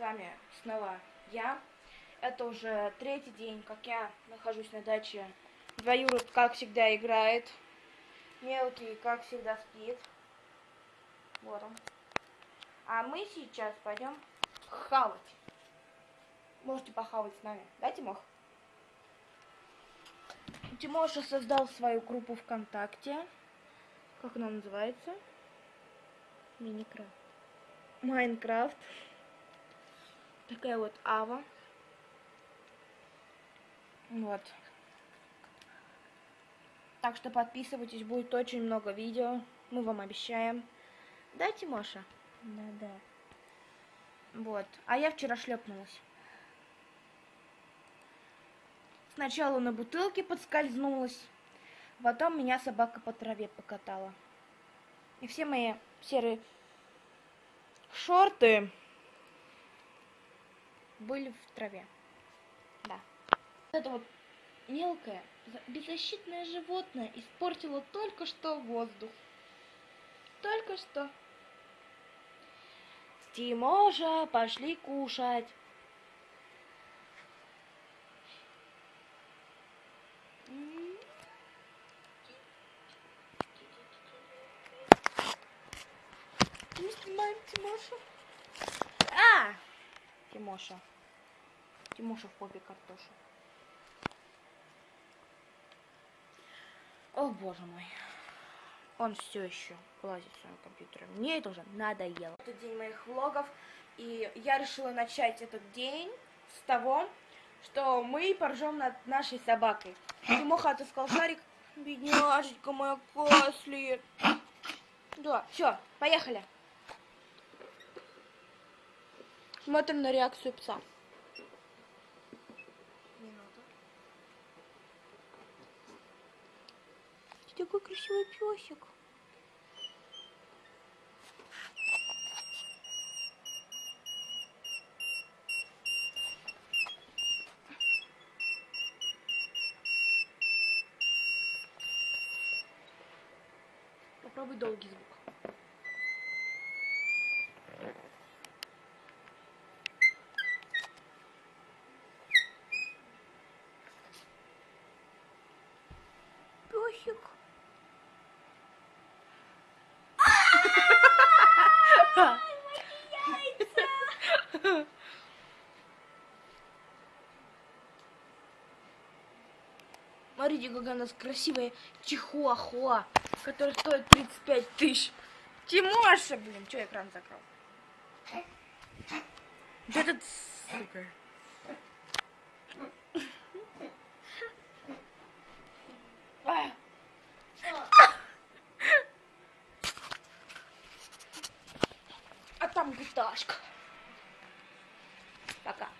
вами снова я. Это уже третий день, как я нахожусь на даче. Двоюрод, как всегда, играет. Мелкий, как всегда, спит. Вот он. А мы сейчас пойдем хавать. Можете похавать с нами. Да, Тимох? Тимоша создал свою группу ВКонтакте. Как она называется? Миникрафт. Майнкрафт. Такая вот Ава. Вот. Так что подписывайтесь, будет очень много видео. Мы вам обещаем. Да, Тимоша? Да-да. Вот. А я вчера шлепнулась. Сначала на бутылке подскользнулась, потом меня собака по траве покатала. И все мои серые шорты были в траве. Да. Это вот мелкое, беззащитное животное испортило только что воздух. Только что. Тимоша, пошли кушать. Мы снимаем Тимошу. А! Тимоша. Тимоша в попе картошу. О, боже мой. Он все еще лазит в своем компьютере. Мне это уже надоело. Это день моих влогов. И я решила начать этот день с того, что мы поржем над нашей собакой. Тимоха отыскал шарик. Бедняжечка моя Касли. Да, все, поехали. Смотрим на реакцию пса. Такой красивый песик. Попробуй долгий звук. Песик. Смотрите, какая у нас красивая чихуахуа, которая стоит 35 тысяч. Тимоша, блин, что экран закрыл? Вот этот, сука. А там гуташка. Пока.